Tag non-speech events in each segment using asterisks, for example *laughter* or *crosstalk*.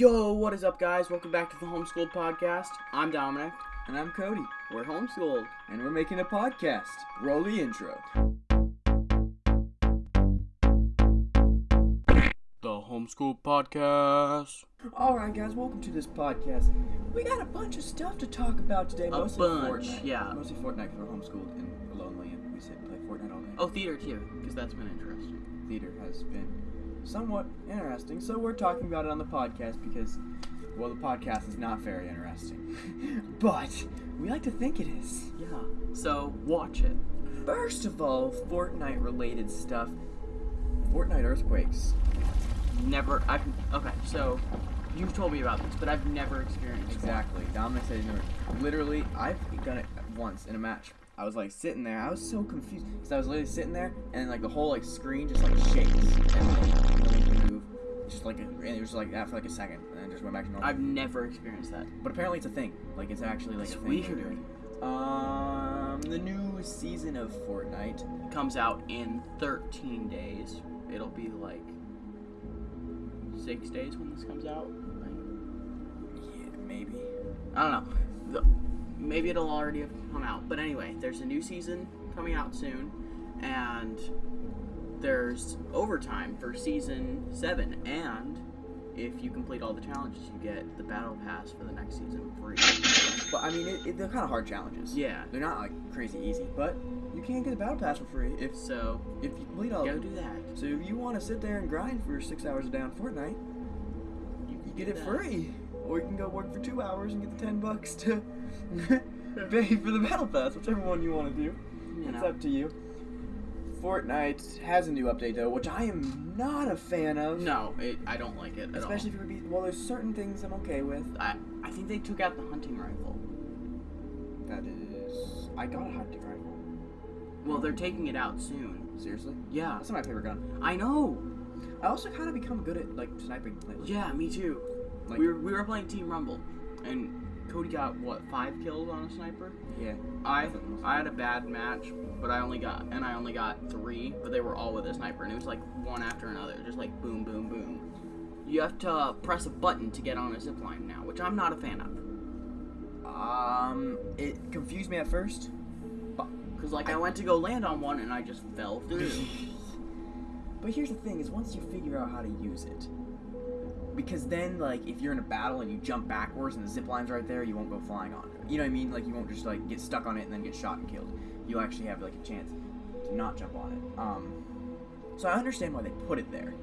Yo, what is up, guys? Welcome back to the Homeschooled Podcast. I'm Dominic. And I'm Cody, We're homeschooled. and we're making a podcast. Roll the intro. The Homeschooled Podcast. Alright, guys, welcome to this podcast. We got a bunch of stuff to talk about today. A mostly bunch, Fortnite. yeah. Mostly Fortnite because we're homeschooled and we're lonely and we sit and play Fortnite all day. Oh, theater too, because that's been interesting. Theater has been somewhat interesting, so we're talking about it on the podcast because, well, the podcast is not very interesting. *laughs* but we like to think it is. Yeah. So, watch it. First of all, Fortnite related stuff. Fortnite earthquakes. Never. I've. Okay, so you've told me about this, but I've never experienced. Exactly. Dominic said he's never. Literally, I've done it once in a match. I was like sitting there. I was so confused because I was literally sitting there and like the whole like screen just like shakes and like move. It's just like and it was like that for like a second and then just went back to normal. I've never experienced that. but apparently it's a thing. Like it's actually like It's a thing. weird. doing. Um, the new season of Fortnite. Comes out in 13 days. It'll be like six days when this comes out. Like, Yeah, maybe. I don't know. The, maybe it'll already have come out. But anyway, there's a new season coming out soon, and there's overtime for season seven. And if you complete all the challenges, you get the battle pass for the next season for free. But I mean, it, it, they're kind of hard challenges. Yeah. They're not like crazy easy, but you can't get the battle pass for free if So if you complete all. go do that. So if you want to sit there and grind for six hours a day on Fortnite, You, you can get it that. free. Or you can go work for two hours and get the ten bucks to *laughs* pay for the battle pass, whichever one you want to do. You It's know. up to you. Fortnite has a new update though, which I am not a fan of. No, it, I don't like it at Especially if be well, there's certain things I'm okay with. I I think they took out the hunting rifle. That is, I got a hunting rifle. Well, they're taking it out soon. Seriously, Yeah, that's my favorite gun. I know. I also kind of become good at like sniping lately. Yeah, me too. Like, we were we were playing Team Rumble, and Cody got what five kills on a sniper. yeah. I I had a bad match, but I only got and I only got three, but they were all with a sniper, and it was like one after another, just like boom, boom, boom. You have to uh, press a button to get on a zip line now, which I'm not a fan of. Um, it confused me at first. Cause like I went to go land on one and I just fell through. *laughs* But here's the thing: is once you figure out how to use it, because then like if you're in a battle and you jump backwards and the zip line's right there, you won't go flying on it. You know what I mean? Like you won't just like get stuck on it and then get shot and killed. You'll actually have like a chance to not jump on it. Um, so I understand why they put it there.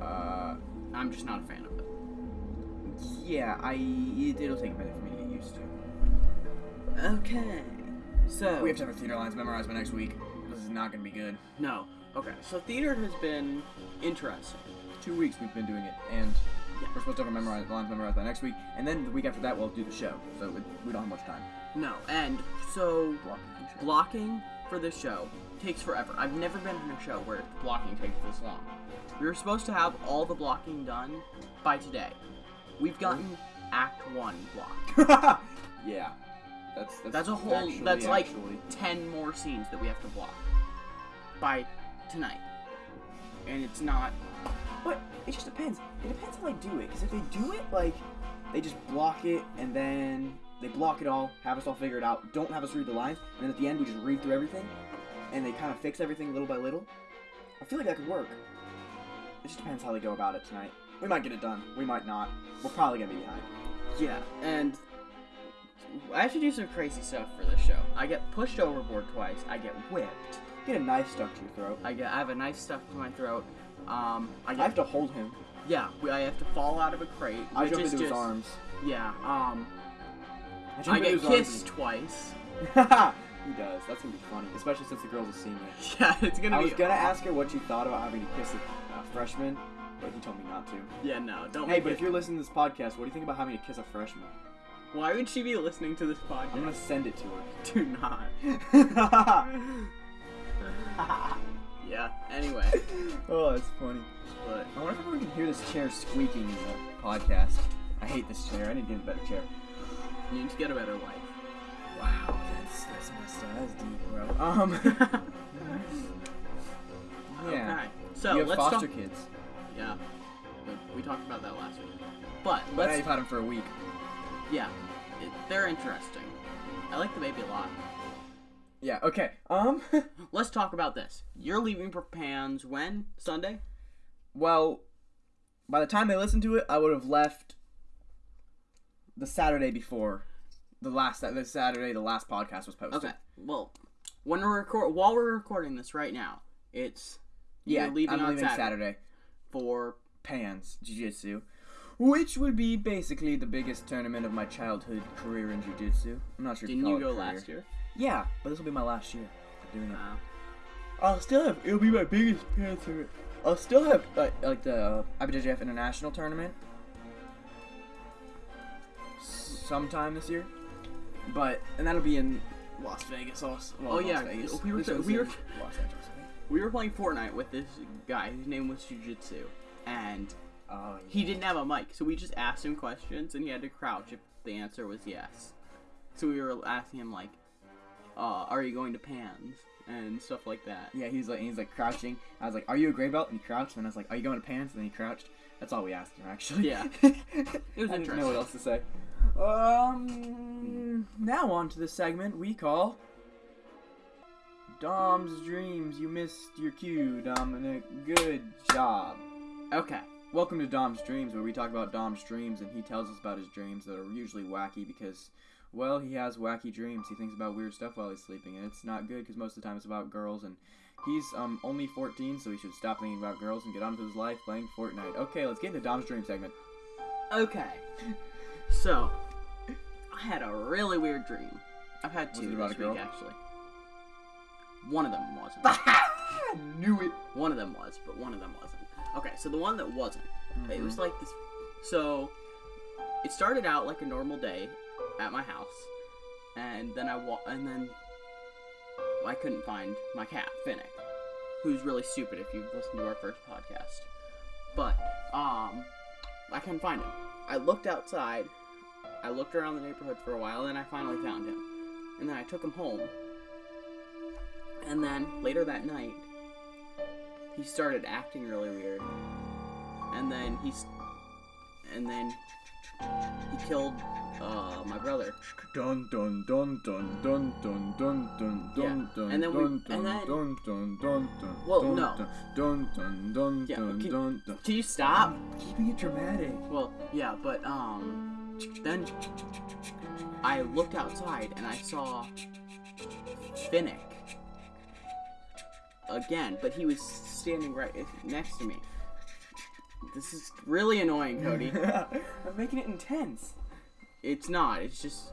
Uh, I'm just not a fan of it. yeah, I it, it'll take a minute for me to get used to. Okay. So We have to have our theater lines memorized by next week. This is not gonna be good. no. Okay. So theater has been interesting. Two weeks we've been doing it, and Yeah. we're supposed to have memorized lines memorized by next week, and then the week after that we'll do the show. So it, we don't have much time. No, and so Blocking blocking for this show takes forever. I've never been in a show where blocking takes this long. We were supposed to have all the blocking done by today. We've gotten Act One blocked. *laughs* yeah, that's that's, That's a whole. actually- that's like actually- ten more scenes that we have to block by tonight, and it's not. But it just depends. It depends how they do it. Because if they do it like they just block it and then they block it all, have us all figure it out, don't have us read the lines, and then at the end we just read through everything, and they kind of fix everything little by little. I feel like that could work. It just depends how they go about it tonight. We might get it done. We might not. We're probably gonna be behind. Yeah, and I have to do some crazy stuff for this show. I get pushed overboard twice. I get whipped. Get a knife stuck to your throat. I get. I have a knife stuck to my throat. Um, I I have to hold him. yeah, we- I have to fall out of a crate. I jump into just, his arms. Yeah. Um, I, I get kissed twice. *laughs* he does. That's gonna be funny, especially since the girl's a senior. *laughs* Yeah, it's gonna be- I be. was gonna ask her what she thought about having to kiss a uh, freshman, but he told me not to. Yeah, no, don't. Hey, but if you're listening to this podcast, what do you think about having to kiss a freshman? Why would she be listening to this podcast? I'm gonna send it to her. *laughs* Do not. Yeah. Anyway, *laughs* oh, that's funny. but I wonder if we can hear this chair squeaking in the podcast. I hate this chair. I need to get a better chair. you need to get a better life. Wow, that's that's messed up. That's deep, bro. Um. *laughs* yeah. Okay. So you have let's foster talk. kids. Yeah. we talked about that last week. But But let's I've had them for a week. yeah, it, they're interesting. I like the baby a lot. Yeah. Okay. Um. *laughs* Let's talk about this. You're leaving for Pans when Sunday? well, by the time they listened to it, I would have left the Saturday before the last the Saturday the last podcast was posted. Okay. Well, when we're record while we're recording this right now, it's Yeah, leaving I'm on leaving Saturday, Saturday. for Pans Jiu-Jitsu, which would be basically the biggest tournament of my childhood career in Jiu-Jitsu. I'm not sure. didn't you it go last year? Yeah, but this will be my last year doing it. Uh, I'll still have. It'll be my biggest tournament. I'll still have like, like the uh, IBJJF International tournament sometime this year, but and that'll be in Las Vegas also. Well, Oh, Las yeah, Vegas. we were- one's we were- Los Angeles. We were playing Fortnite with this guy whose name was Jujitsu, and Oh, he didn't have a mic, so we just asked him questions, and he had to crouch if the answer was yes. So we were asking him like, uh, "Are you going to Pans?" and stuff like that. Yeah, he's like he's like crouching. I was like, "Are you a gray belt?" And he crouched. And I was like, "Are you going to pants?" And he crouched. That's all we asked him actually. Yeah. *laughs* it was I didn't know what else to say. Um, now on to the segment we call Dom's dreams. You missed your cue, Dominic. Good job. Okay. Welcome to Dom's dreams, where we talk about Dom's dreams, and he tells us about his dreams that are usually wacky because. Well, he has wacky dreams. He thinks about weird stuff while he's sleeping, and it's not good because most of the time it's about girls. And he's um only 14, so he should stop thinking about girls and get on with his life playing Fortnite. Okay, let's get into Dom's dream segment. Okay. So, I had a really weird dream. I've had two it about this a girl? week actually. One of them wasn't. *laughs* I Knew it. one of them was, but one of them wasn't. Okay, so the one that wasn't, it Mm-hmm. was like this. So, it started out like a normal day at my house, and then I wa- and then I couldn't find my cat Finnick, who's really stupid if you've listened to our first podcast. But um, I couldn't find him. I looked outside. I looked around the neighborhood for a while, and I finally found him. And then I took him home. And then later that night, he started acting really weird. And then he's, and then he killed uh, my brother. Dun dun dun dun dun dun dun dun dun dun and then we- dun and dun then- dun dun dun dun Well, dun no. dun dun dun dun can- dun dun. Can you stop? Keeping it dramatic. Well, yeah, but um, then I looked outside and I saw Finnick again, but he was standing right next to me. This is really annoying, Cody. *laughs* I'm making it intense. it's not. It's just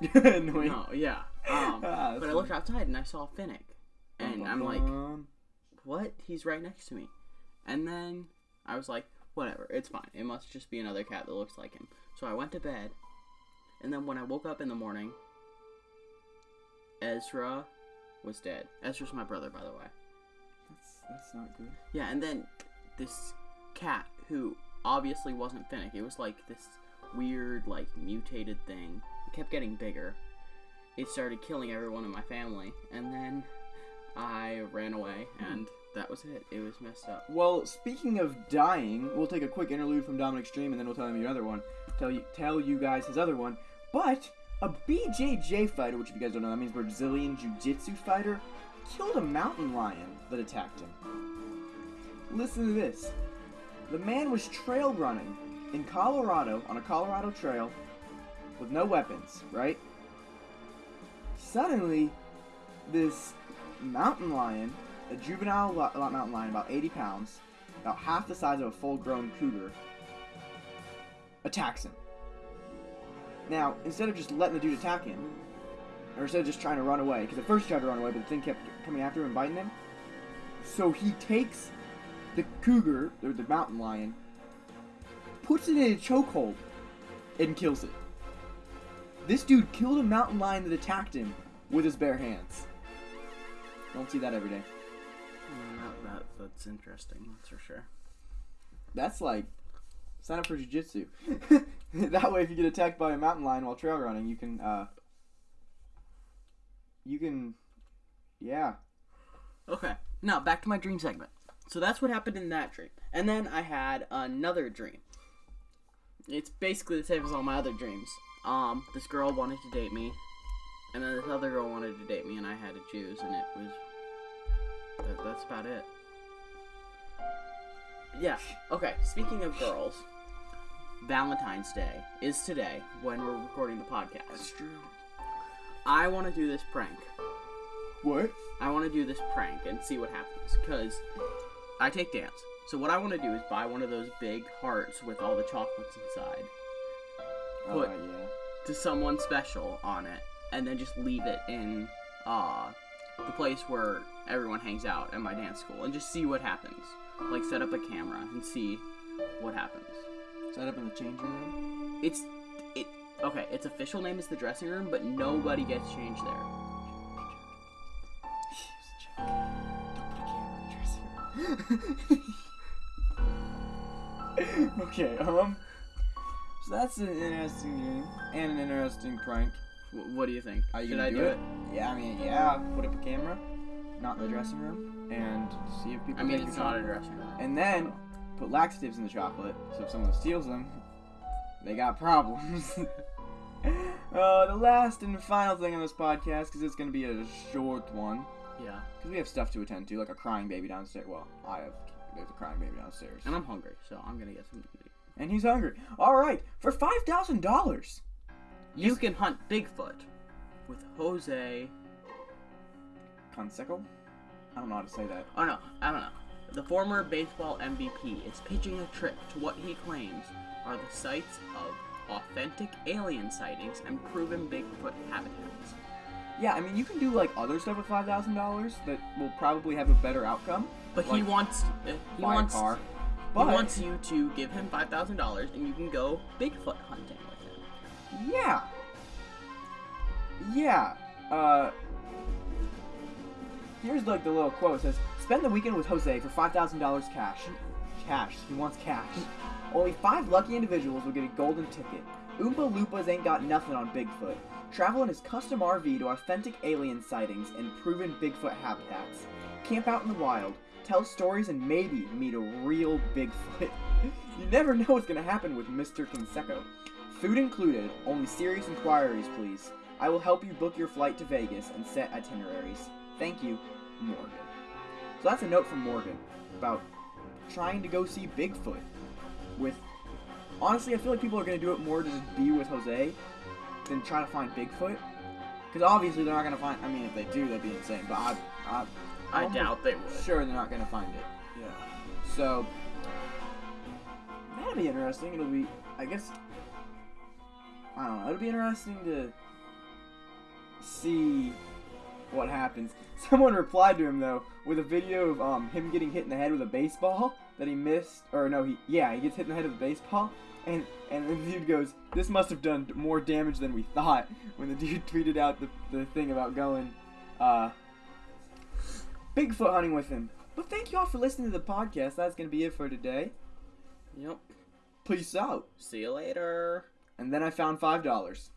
*laughs* Annoying. no, yeah. Um, Ah, but I looked outside and I saw Finnick, and I'm like, what? He's right next to me. And then I was like, whatever, it's fine. It must just be another cat that looks like him. So I went to bed, and then when I woke up in the morning, Ezra was dead. Ezra's my brother, by the way. that's that's not good. Yeah, and then this cat who obviously wasn't Finnick. It was like this weird, like mutated thing. It kept getting bigger. It started killing everyone in my family, and then I ran away, hmm. and that was it. It was messed up. Well, speaking of dying, we'll take a quick interlude from Dominic's dream, and then we'll tell him your other one. Tell you tell you guys his other one. But a BJJ fighter, which if you guys don't know, that means Brazilian Jiu-Jitsu fighter, killed a mountain lion that attacked him. Listen to this. The man was trail running in Colorado on a Colorado trail with no weapons, right? Suddenly, this mountain lion, a juvenile lo- mountain lion, about 80 pounds, about half the size of a full-grown cougar, attacks him. Now, instead of just letting the dude attack him, or instead of just trying to run away, because at first he tried to run away, but the thing kept coming after him and biting him, so he takes the cougar, or the mountain lion, puts it in a chokehold, and kills it. This dude killed a mountain lion that attacked him with his bare hands. Don't see that every day. Mm, that, that, that's interesting, that's for sure. That's like sign up for jujitsu. *laughs* that way, if you get attacked by a mountain lion while trail running, you can uh, you can, yeah. Okay, now back to my dream segment. So that's what happened in that dream. And then I had another dream. It's basically the same as all my other dreams. Um, this girl wanted to date me, and then this other girl wanted to date me, and I had to choose, and it was. That, that's about it. Yeah. Okay. Speaking of girls, Valentine's Day is today when we're recording the podcast. true. I want to do this prank. What? I want to do this prank and see what happens because I take dance. So what I want to do is buy one of those big hearts with all the chocolates inside Put What? yeah. to someone special on it, and then just leave it in uh the place where everyone hangs out at my dance school, and just see what happens. Like set up a camera and see what happens. Set up in the changing room. It's it okay. Its official name is the dressing room, but nobody gets changed there. *laughs* okay. Um. So that's an interesting game and an interesting prank. W- what do you think? Are you Should gonna I do do it? it? Yeah, I mean, yeah. Put up a camera, not in the dressing room, and see if people. I mean, take it's your not a dressing room. And then put laxatives in the chocolate, so if someone steals them, they got problems. *laughs* uh, the last and final thing on this podcast, because it's gonna be a short one, Yeah. because we have stuff to attend to, like a crying baby downstairs. Well, I have. There's a crying baby downstairs, And I'm hungry, so I'm gonna get some. and he's hungry. All right, for five thousand dollars. You can hunt Bigfoot with Jose. Canseco? I don't know how to say that. Oh no, I don't know. The former baseball MVP is pitching a trip to what he claims are the sites of authentic alien sightings and proven Bigfoot habitats. Yeah, I mean, you can do like other stuff with five thousand dollars that will probably have a better outcome. But he wants uh, he buy wants a car. he wants you to give him five thousand dollars and you can go Bigfoot hunting with him. yeah, yeah. Uh, here's like the little quote. It says, "Spend the weekend with Jose for five thousand dollars cash. Cash. He wants cash. Only five lucky individuals will get a golden ticket. Oompa Loompas ain't got nothing on Bigfoot. Travel in his custom RV to authentic alien sightings and proven Bigfoot habitats. Camp out in the wild. Tell stories and maybe meet a real Bigfoot. *laughs* you never know what's gonna happen with Mr. Canseco. Food included. Only serious inquiries, please. I will help you book your flight to Vegas and set itineraries. Thank you, Morgan. So that's a note from Morgan about trying to go see Bigfoot. With honestly, I feel like people are gonna do it more to just be with Jose than try to find Bigfoot. Because obviously they're not gonna find. I mean, if they do, that'd be insane. But I, I, I doubt they would. Sure, they're not gonna find it. Yeah. So that'll be interesting. It'll be, I guess, I don't know. It'll be interesting to see what happens. *laughs* Someone replied to him though with a video of um him getting hit in the head with a baseball that he missed, or no, he yeah he gets hit in the head with a baseball. And, and the dude goes, This must have done more damage than we thought. *laughs* When the dude tweeted out the, the thing about going, uh, Bigfoot hunting with him. But thank you all for listening to the podcast. That's going to be it for today. Yep. Peace out. See you later. And then I found $5.